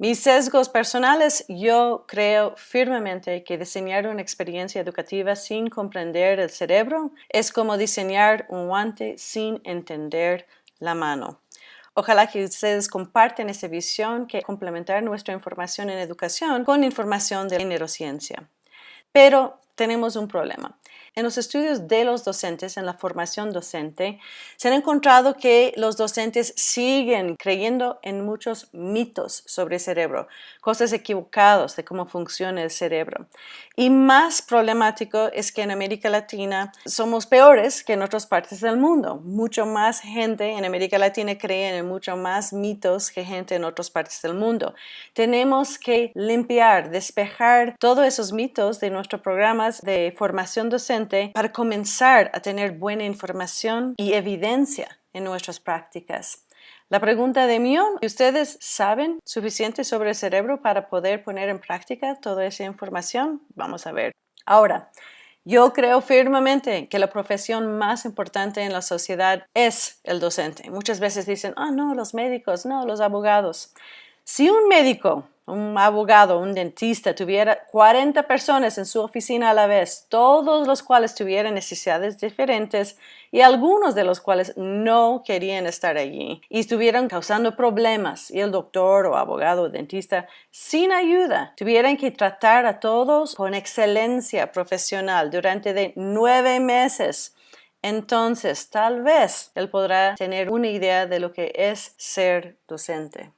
Mis sesgos personales, yo creo firmemente que diseñar una experiencia educativa sin comprender el cerebro es como diseñar un guante sin entender la mano. Ojalá que ustedes comparten esa visión que complementar nuestra información en educación con información de neurociencia. Pero tenemos un problema. En los estudios de los docentes, en la formación docente, se ha encontrado que los docentes siguen creyendo en muchos mitos sobre el cerebro, cosas equivocadas de cómo funciona el cerebro. Y más problemático es que en América Latina somos peores que en otras partes del mundo. Mucho más gente en América Latina cree en mucho más mitos que gente en otras partes del mundo. Tenemos que limpiar, despejar todos esos mitos de nuestros programas de formación docente para comenzar a tener buena información y evidencia en nuestras prácticas. La pregunta de millón, ¿ustedes saben suficiente sobre el cerebro para poder poner en práctica toda esa información? Vamos a ver. Ahora, yo creo firmemente que la profesión más importante en la sociedad es el docente. Muchas veces dicen, ah, no, los médicos, no, los abogados. Si un médico un abogado, un dentista, tuviera 40 personas en su oficina a la vez, todos los cuales tuvieran necesidades diferentes y algunos de los cuales no querían estar allí y estuvieran causando problemas y el doctor o abogado o dentista sin ayuda tuvieran que tratar a todos con excelencia profesional durante de nueve meses entonces tal vez él podrá tener una idea de lo que es ser docente.